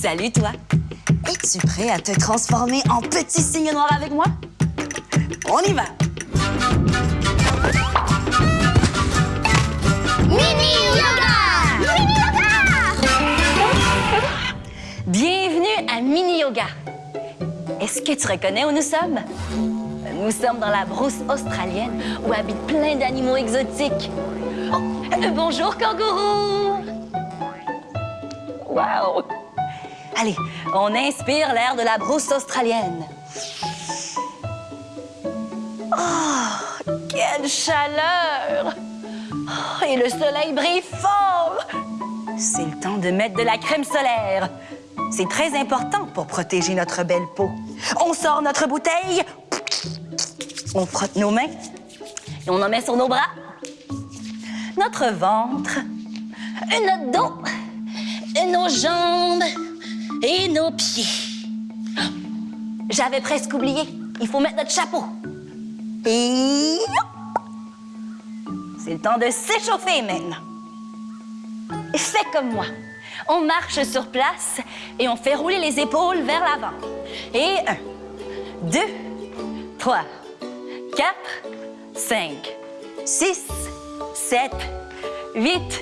Salut, toi. Es-tu prêt à te transformer en petit signe noir avec moi? On y va. Mini Yoga! Mini Yoga! Bienvenue à Mini Yoga. Est-ce que tu reconnais où nous sommes? Nous sommes dans la brousse australienne où habitent plein d'animaux exotiques. Oh, bonjour, kangourou! Wow! Allez, on inspire l'air de la brousse australienne. Oh, quelle chaleur! Oh, et le soleil brille fort! C'est le temps de mettre de la crème solaire. C'est très important pour protéger notre belle peau. On sort notre bouteille, on frotte nos mains et on en met sur nos bras, notre ventre, notre dos, nos jambes et nos pieds. J'avais presque oublié. Il faut mettre notre chapeau. Et c'est le temps de s'échauffer maintenant. Fais comme moi. On marche sur place et on fait rouler les épaules vers l'avant. Et un, deux, trois, quatre, cinq, six, sept, huit,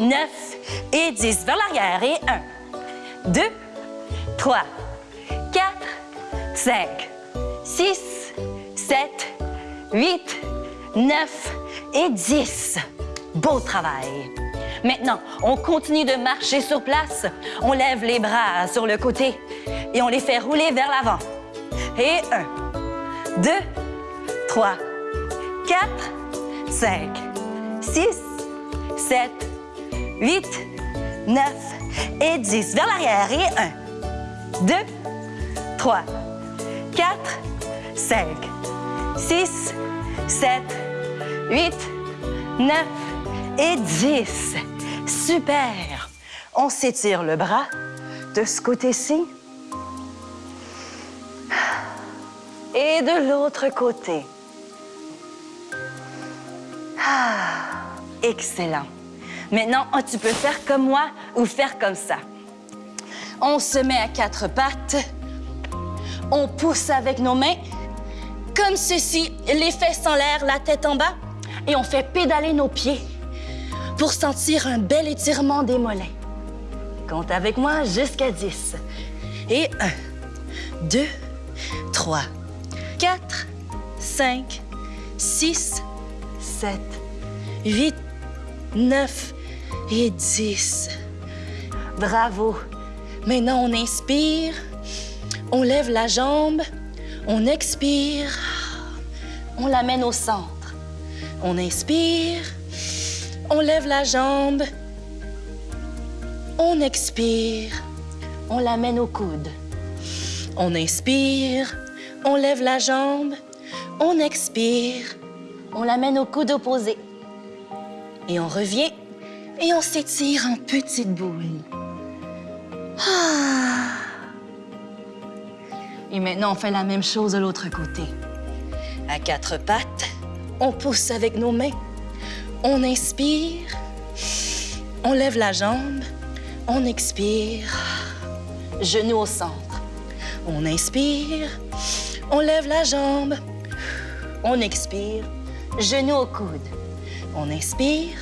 neuf et dix. Vers l'arrière. Et un, deux, trois, quatre, cinq, six, sept, huit, neuf et dix. Beau travail. Maintenant, on continue de marcher sur place. On lève les bras sur le côté et on les fait rouler vers l'avant. Et un, deux, trois, quatre, cinq, six, sept, huit, neuf et dix. Vers l'arrière. Et un, deux, trois, quatre, cinq, six, sept, huit, neuf et dix. Super! On s'étire le bras de ce côté-ci et de l'autre côté. Ah, excellent. Maintenant, oh, tu peux faire comme moi ou faire comme ça. On se met à quatre pattes. On pousse avec nos mains, comme ceci, les fesses en l'air, la tête en bas, et on fait pédaler nos pieds pour sentir un bel étirement des mollets. Compte avec moi jusqu'à 10. Et 1, 2, 3, 4, 5, 6, 7, 8, 9 et 10. Bravo. Maintenant, on inspire, on lève la jambe, on expire, on l'amène au centre. On inspire, on lève la jambe, on expire, on l'amène au coude. On inspire, on lève la jambe, on expire, on l'amène au coude opposé. Et on revient et on s'étire en petite boule. Ah. Et maintenant, on fait la même chose de l'autre côté. À quatre pattes, on pousse avec nos mains. On inspire, on lève la jambe, on expire, genou au centre. On inspire, on lève la jambe, on expire, genou au coude. On inspire,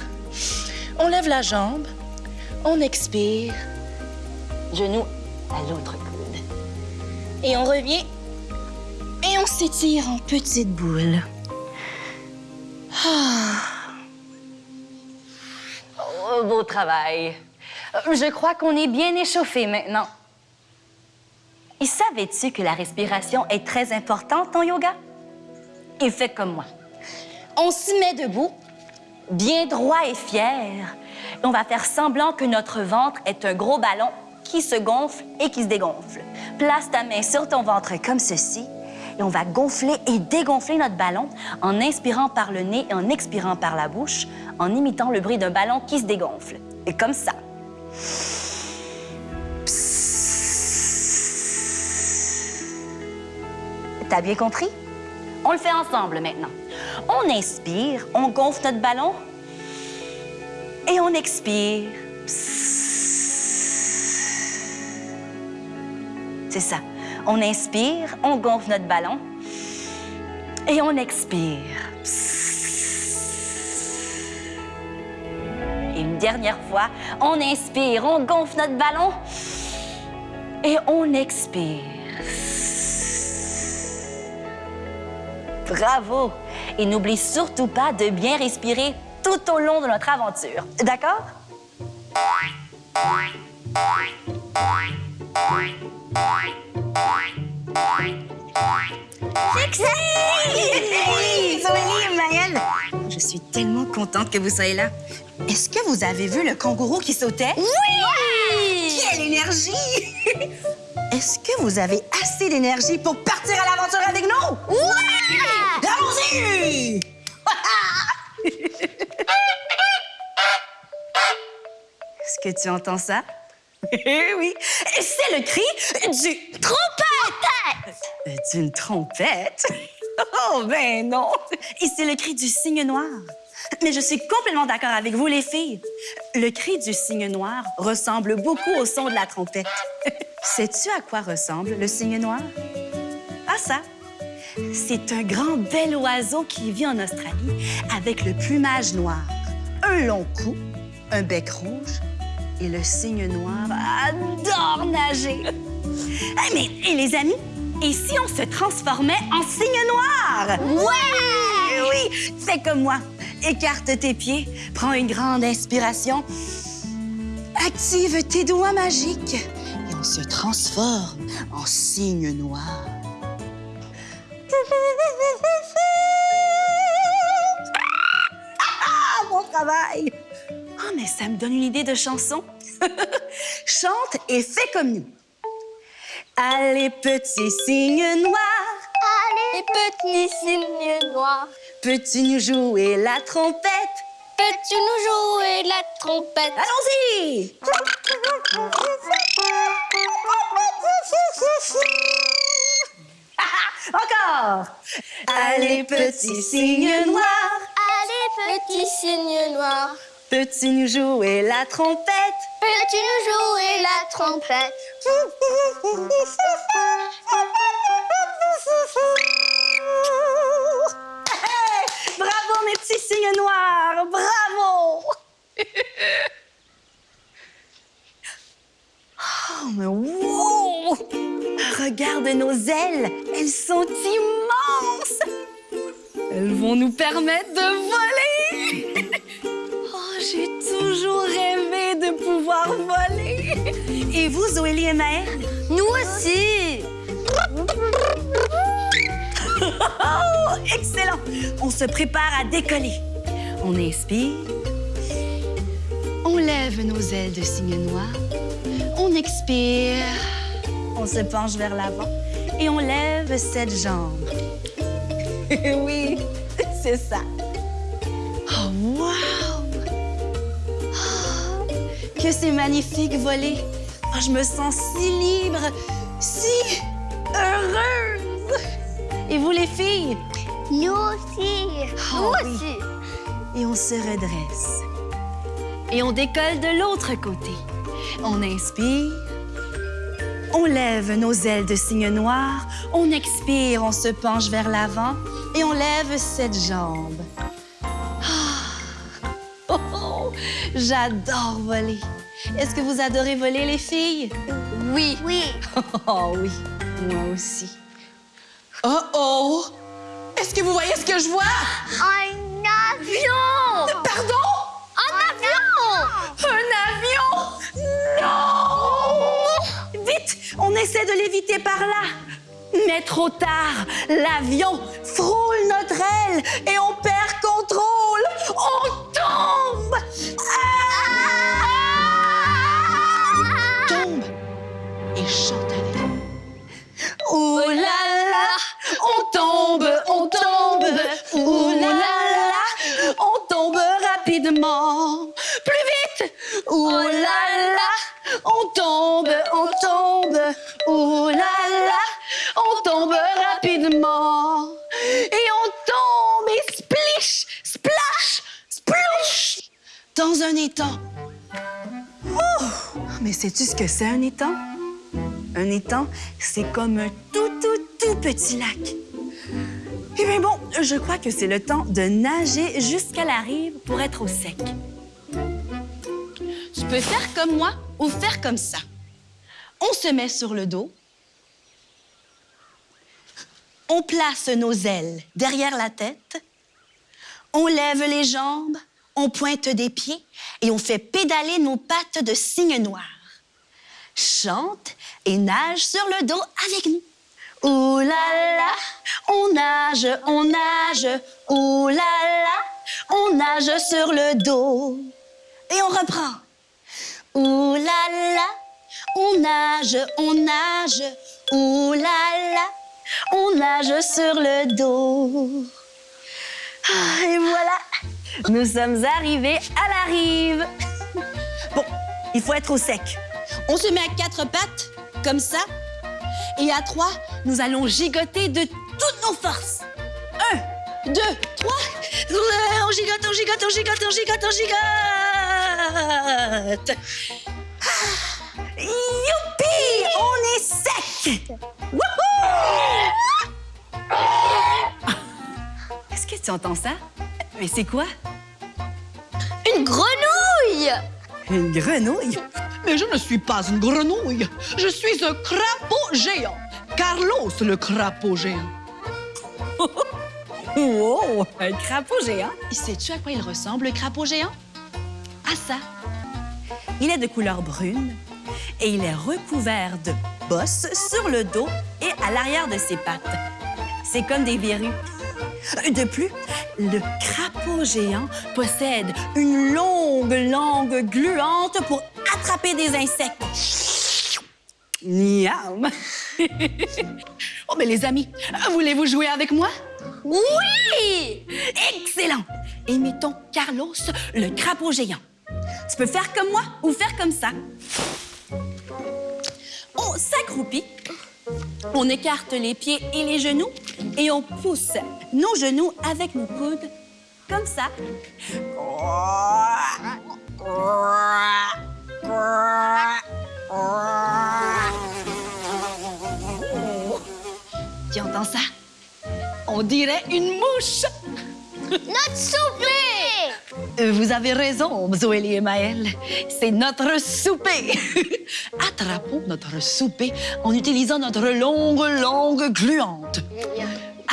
on lève la jambe, on expire, genou à l'autre coude. Et on revient et on s'étire en petite boule. Ah. Oh, beau travail. Je crois qu'on est bien échauffé maintenant. Et savais-tu que la respiration est très importante en yoga? Et fais comme moi. On se met debout, bien droit et fier. Et on va faire semblant que notre ventre est un gros ballon qui se gonfle et qui se dégonfle. Place ta main sur ton ventre comme ceci et on va gonfler et dégonfler notre ballon en inspirant par le nez et en expirant par la bouche, en imitant le bruit d'un ballon qui se dégonfle. Et comme ça. T'as bien compris? On le fait ensemble maintenant. On inspire, on gonfle notre ballon et on expire. Ça. On inspire, on gonfle notre ballon et on expire. Et une dernière fois, on inspire, on gonfle notre ballon et on expire. Bravo! Et n'oublie surtout pas de bien respirer tout au long de notre aventure. D'accord? Je suis tellement contente que vous soyez là. Est-ce que vous avez vu le kangourou qui sautait? Oui! Quelle énergie! Est-ce que vous avez assez d'énergie pour partir à l'aventure avec nous? Oui! Allons-y! Est-ce que tu entends ça? Eh oui, c'est le cri du trompette! Euh, D'une trompette? Oh, ben non! Et c'est le cri du cygne noir. Mais je suis complètement d'accord avec vous, les filles. Le cri du cygne noir ressemble beaucoup au son de la trompette. Sais-tu à quoi ressemble le cygne noir? Ah, ça! C'est un grand bel oiseau qui vit en Australie avec le plumage noir, un long cou, un bec rouge et le cygne noir adore nager. Hey, mais et les amis, et si on se transformait en cygne noir? Ouais! Oui, fais comme moi. Écarte tes pieds, prends une grande inspiration, active tes doigts magiques et on se transforme en cygne noir. Ah, bon travail! Ah, mais ça me donne une idée de chanson. Chante et fais comme nous. Allez, petit cygne noir, Allez, petit cygne noir, peux-tu nous jouer la trompette? peux-tu nous jouer la trompette? Allons-y! Encore! Allez, petit cygne noir, Allez, petit cygne noir, peux-tu nous jouer la trompette? peux-tu nous jouer la trompette? Hey! Bravo, mes petits cygnes noirs! Bravo! oh, mais wow! Regarde nos ailes! Elles sont immenses! Elles vont nous permettre de voler! Toujours rêvé de pouvoir voler! Et vous, Zoélie et? Nous aussi! Oh, excellent! On se prépare à décoller. On inspire. On lève nos ailes de cygne noir. On expire. On se penche vers l'avant et on lève cette jambe. oui, c'est ça. Que c'est magnifique voler. Oh, je me sens si libre, si heureuse. Et vous, les filles? Nous aussi! Oh, Nous oui. aussi! Et on se redresse. Et on décolle de l'autre côté. On inspire. On lève nos ailes de cygne noir. On expire, on se penche vers l'avant. Et on lève cette jambe. Ah! Oh, oh! J'adore voler. Est-ce que vous adorez voler, les filles? Oui! Oui! Oh oui, moi aussi. Oh oh! Est-ce que vous voyez ce que je vois? Un avion! Pardon? Un avion! Un avion? Non! Vite, on essaie de l'éviter par là. Mais trop tard, l'avion frôle notre aile et on perd sais-tu ce que c'est un étang? Un étang, c'est comme un tout, tout, tout petit lac. Eh bien bon, je crois que c'est le temps de nager jusqu'à la rive pour être au sec. Tu peux faire comme moi ou faire comme ça. On se met sur le dos. On place nos ailes derrière la tête. On lève les jambes, on pointe des pieds et on fait pédaler nos pattes de cygne noir. Chante et nage sur le dos avec nous. Ouh là là, on nage, on nage, ouh là là, on nage sur le dos. Et on reprend. Ouh là là, on nage, on nage, ouh là là, on nage sur le dos. Ah, et voilà, nous sommes arrivés à la rive. Bon, il faut être au sec. On se met à quatre pattes, comme ça. Et à trois, nous allons gigoter de toutes nos forces. Un, deux, trois. On gigote, on gigote, on gigote, on gigote, on gigote. Ah, Youpi! On est sec! Est-ce que tu entends ça? Mais c'est quoi? Une grenouille Une grenouille? Mais je ne suis pas une grenouille. Je suis un crapaud géant. Carlos, le crapaud géant. Wow! Un crapaud géant? Sais-tu à quoi il ressemble, le crapaud géant? À ça. Il est de couleur brune et il est recouvert de bosses sur le dos et à l'arrière de ses pattes. C'est comme des verrues. De plus, le crapaud géant possède une longue langue gluante pour attraper des insectes. Miam! Oh, mais les amis, voulez-vous jouer avec moi? Oui Excellent! Imitons Carlos, le crapaud géant. Tu peux faire comme moi ou faire comme ça. On s'accroupit, on écarte les pieds et les genoux et on pousse nos genoux avec nos coudes comme ça. Tu entends ça? On dirait une mouche. Notre souper Euh, Vous avez raison, Zoélie et Maël. C'est notre souper. Attrapons notre souper en utilisant notre longue langue gluante.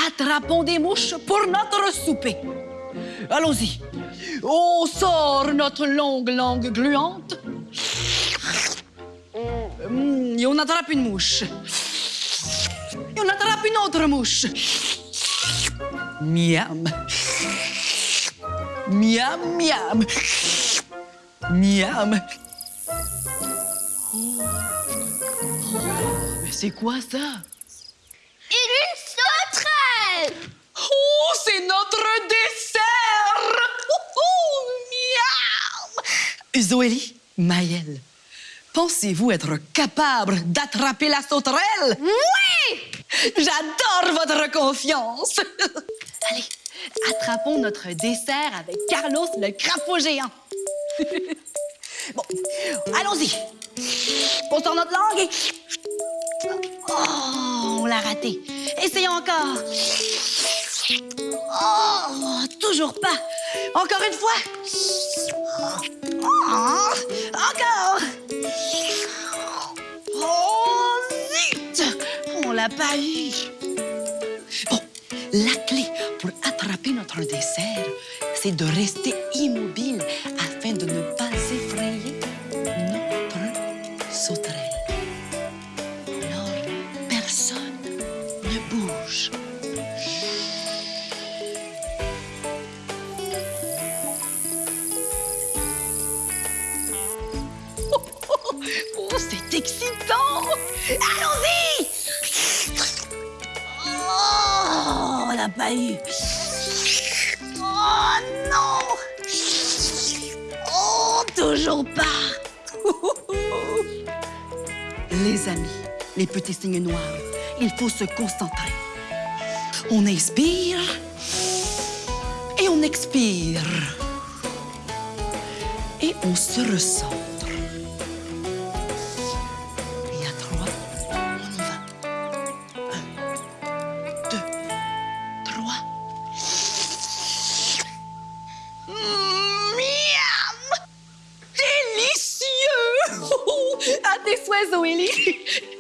Attrapons des mouches pour notre souper. Allons-y. On sort notre longue langue gluante. Hum, Et on attrape une mouche. Et on attrape une autre mouche. Miam. Miam, miam. Miam. Oh. Oh, Mais c'est quoi ça? Une sauterelle Oh, c'est notre dessert! Ouhou, miam! Zoélie, Maëlle, pensez-vous être capable d'attraper la sauterelle? Oui J'adore votre confiance! Allez, attrapons notre dessert avec Carlos le crapaud géant. bon, allons-y. On sort notre langue et... Oh, on l'a raté. Essayons encore. Oh, toujours pas. Encore une fois. Oh, Pas eu. Bon, la clé pour attraper notre dessert, c'est de rester immobile afin de ne pas effrayer notre sauterelle. Alors, personne ne bouge. Oh, oh, oh, c'est excitant! Allons-y! Pas eu. Oh non! Oh, toujours pas! Les amis, les petits signes noirs, il faut se concentrer. On inspire et on expire. Et on se recentre.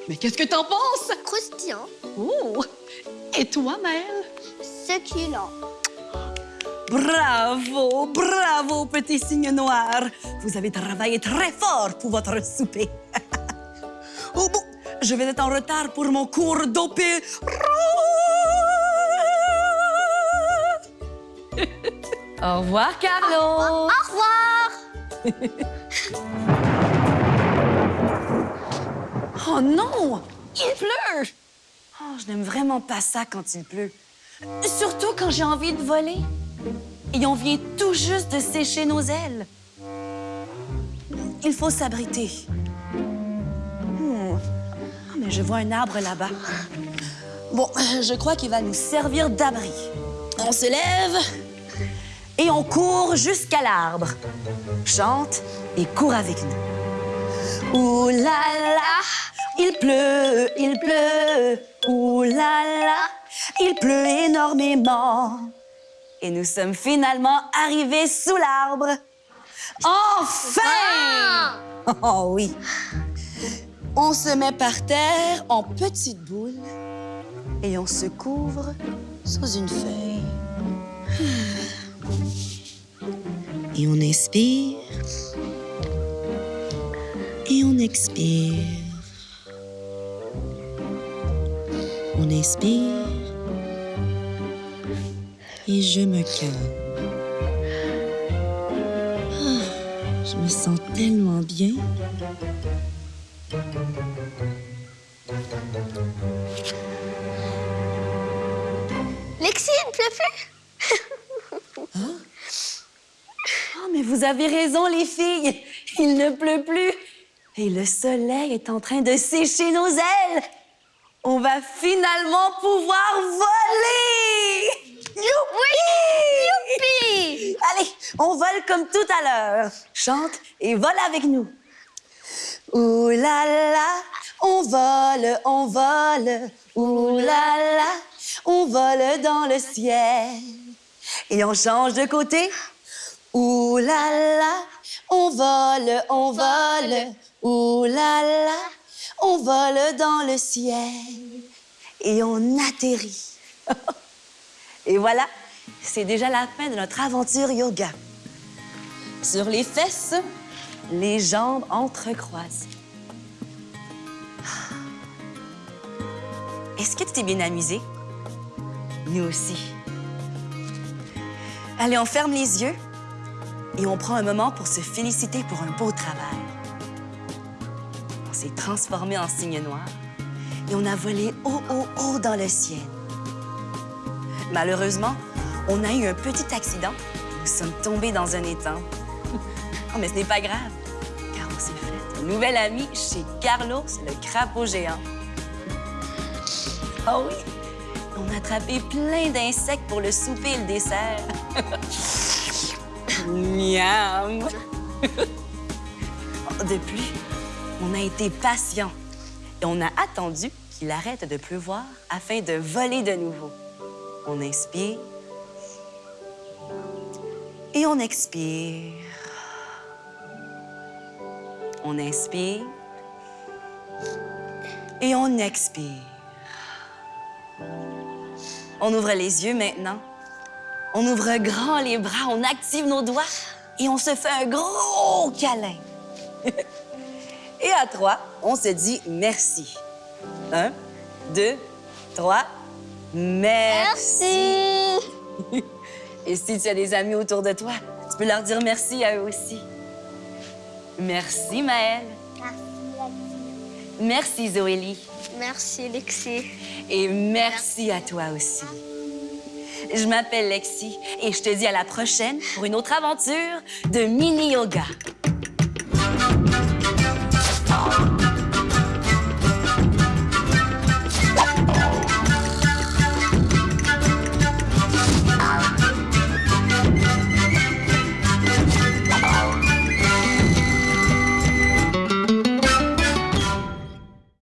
Mais qu'est-ce que t'en penses? Croustillant. Oh! Et toi, Maëlle? Succulent. Bravo, bravo, petit cygne noir. Vous avez travaillé très fort pour votre souper. oh bon, je vais être en retard pour mon cours d'opéra. Au revoir, Carlo. Au revoir. Oh non, il pleut. Oh, je n'aime vraiment pas ça quand il pleut. Surtout quand j'ai envie de voler. Et on vient tout juste de sécher nos ailes. Il faut s'abriter. Ah, mais je vois un arbre là-bas. Bon, je crois qu'il va nous servir d'abri. On se lève et on court jusqu'à l'arbre. Chante et court avec nous. Ouh là là, il pleut, il pleut. Ouh là là, il pleut énormément. Et nous sommes finalement arrivés sous l'arbre. Enfin! Oh oui. On se met par terre en petite boule et on se couvre sous une feuille. Et on inspire. Et on expire. On inspire. Et je me calme. Ah, je me sens tellement bien. Lexi, il ne pleut plus. Oh, mais vous avez raison, les filles. Il ne pleut plus. Et le soleil est en train de sécher nos ailes. On va finalement pouvoir voler. Youpi! Youpi! Allez, on vole comme tout à l'heure. Chante et vole avec nous. Ouh là là, on vole, on vole. Ouh là là, on vole dans le ciel. Et on change de côté. Ouh là là, on vole, on vole. Ouh là là, on vole dans le ciel. Et on atterrit. Et voilà, c'est déjà la fin de notre aventure yoga. Sur les fesses, les jambes entrecroisées. Est-ce que tu t'es bien amusé? Nous aussi. Allez, on ferme les yeux et on prend un moment pour se féliciter pour un beau travail. On s'est transformé en cygne noir et on a volé haut, haut, haut dans le ciel. Malheureusement, on a eu un petit accident. Nous sommes tombés dans un étang. Oh, mais ce n'est pas grave, car on s'est fait un nouvel ami chez Carlos, le crapaud géant. Oh oui, on a attrapé plein d'insectes pour le souper et le dessert. Miam! Oh, Depuis, on a été patient et on a attendu qu'il arrête de pleuvoir afin de voler de nouveau. On inspire et on expire. On inspire et on expire. On ouvre les yeux maintenant. On ouvre grand les bras, on active nos doigts et on se fait un gros câlin. et à trois, on se dit merci. Un, deux, trois. Merci. Et si tu as des amis autour de toi, tu peux leur dire merci à eux aussi. Merci, Maëlle. Merci, Zoélie. Merci, Lexi. Et merci à toi aussi. Je m'appelle Lexi et je te dis à la prochaine pour une autre aventure de mini-yoga.